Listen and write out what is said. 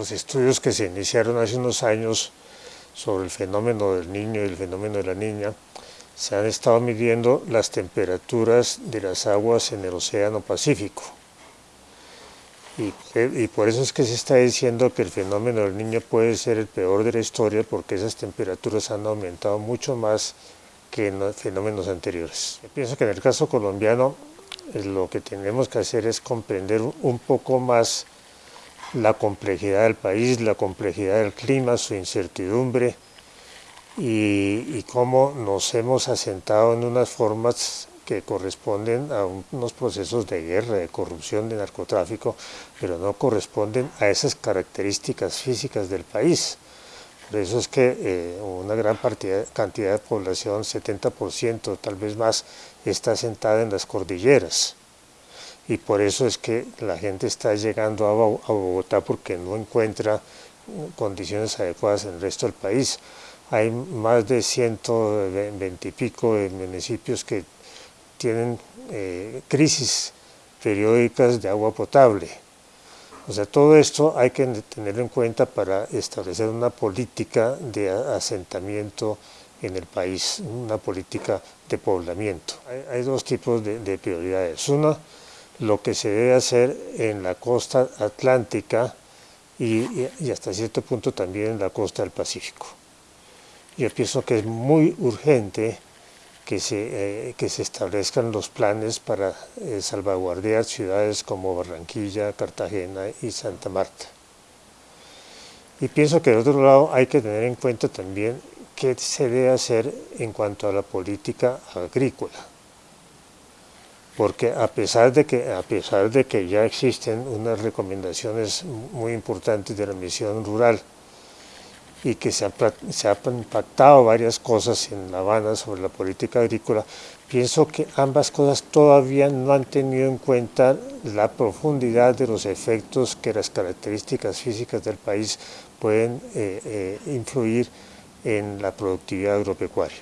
los estudios que se iniciaron hace unos años sobre el fenómeno del niño y el fenómeno de la niña, se han estado midiendo las temperaturas de las aguas en el Océano Pacífico. Y, por eso es que se está diciendo que el fenómeno del niño puede ser el peor de la historia porque esas temperaturas han aumentado mucho más que en los fenómenos anteriores. Yo pienso que en el caso colombiano eh, lo que tenemos que hacer es comprender un poco más la complejidad del país, la complejidad del clima, su incertidumbre y, cómo nos hemos asentado en unas formas que corresponden a unos procesos de guerra, de corrupción, de narcotráfico, pero no corresponden a esas características físicas del país. Por eso es que eh, una gran cantidad de población, 70%, tal vez más, está asentada en las cordilleras y por eso es que la gente está llegando a Bogotá porque no encuentra condiciones adecuadas en el resto del país. Hay más de 120 y pico de municipios que tienen eh, crisis periódicas de agua potable. O sea, todo esto hay que tenerlo en cuenta para establecer una política de asentamiento en el país, una política de poblamiento. Hay, dos tipos de, de prioridades. Una, lo que se debe hacer en la costa atlántica y, hasta cierto punto también en la costa del Pacífico. Yo pienso que es muy urgente que se, eh, que se establezcan los planes para eh, salvaguardar ciudades como Barranquilla, Cartagena y Santa Marta. Y pienso que de otro lado hay que tener en cuenta también qué se debe hacer en cuanto a la política agrícola porque a pesar de que, a pesar de que ya existen unas recomendaciones muy importantes de la misión rural y que se, se han impactado varias cosas en La Habana sobre la política agrícola, pienso que ambas cosas todavía no han tenido en cuenta la profundidad de los efectos que las características físicas del país pueden eh, eh, influir en la productividad agropecuaria.